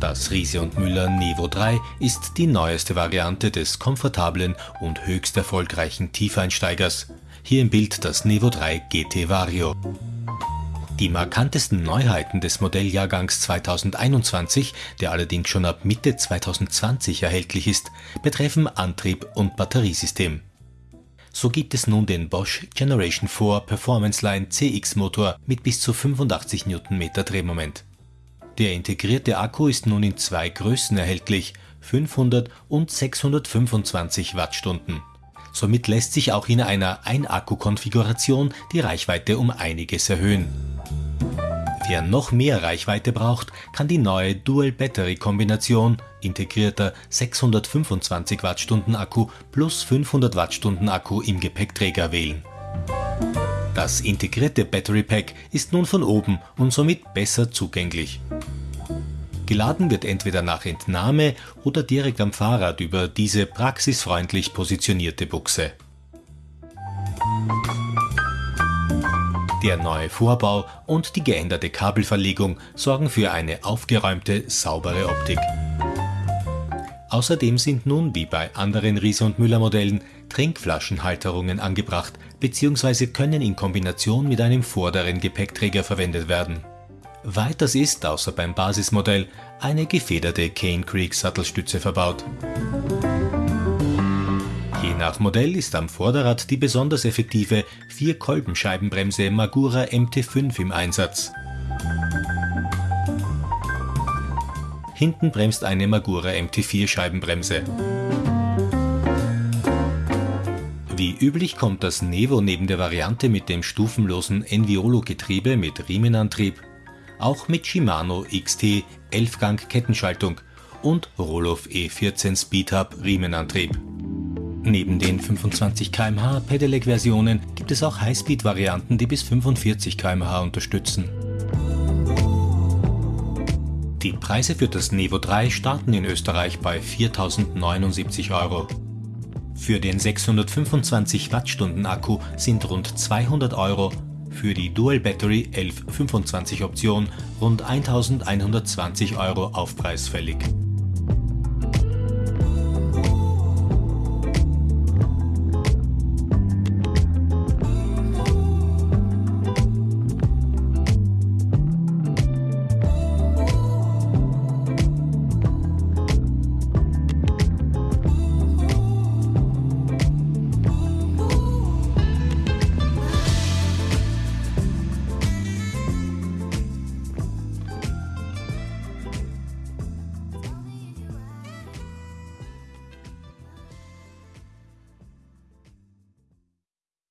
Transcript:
Das Riese und Müller Nevo 3 ist die neueste Variante des komfortablen und höchst erfolgreichen Tiefeinsteigers. Hier im Bild das Nevo 3 GT Vario. Die markantesten Neuheiten des Modelljahrgangs 2021, der allerdings schon ab Mitte 2020 erhältlich ist, betreffen Antrieb und Batteriesystem. So gibt es nun den Bosch Generation 4 Performance Line CX Motor mit bis zu 85 Nm Drehmoment. Der integrierte Akku ist nun in zwei Größen erhältlich, 500 und 625 Wattstunden. Somit lässt sich auch in einer Ein-Akku-Konfiguration die Reichweite um einiges erhöhen. Wer noch mehr Reichweite braucht, kann die neue Dual-Battery-Kombination integrierter 625 Wattstunden Akku plus 500 Wattstunden Akku im Gepäckträger wählen. Das integrierte Battery Pack ist nun von oben und somit besser zugänglich. Geladen wird entweder nach Entnahme oder direkt am Fahrrad über diese praxisfreundlich positionierte Buchse. Der neue Vorbau und die geänderte Kabelverlegung sorgen für eine aufgeräumte, saubere Optik. Außerdem sind nun wie bei anderen Riese und Müller Modellen Trinkflaschenhalterungen angebracht bzw. können in Kombination mit einem vorderen Gepäckträger verwendet werden. Weiters ist, außer beim Basismodell, eine gefederte Cane Creek Sattelstütze verbaut. Nach Modell ist am Vorderrad die besonders effektive Vier-Kolbenscheibenbremse Magura MT5 im Einsatz. Hinten bremst eine Magura MT4 Scheibenbremse. Wie üblich kommt das Nevo neben der Variante mit dem stufenlosen Enviolo-Getriebe mit Riemenantrieb auch mit Shimano XT 11-Gang Kettenschaltung und Roloff E14 Speedhub Riemenantrieb. Neben den 25 km/h Pedelec-Versionen gibt es auch Highspeed-Varianten, die bis 45 km/h unterstützen. Die Preise für das Nevo 3 starten in Österreich bei 4.079 Euro. Für den 625 Wattstunden Akku sind rund 200 Euro, für die Dual Battery 1125 Option rund 1120 Euro Aufpreis fällig.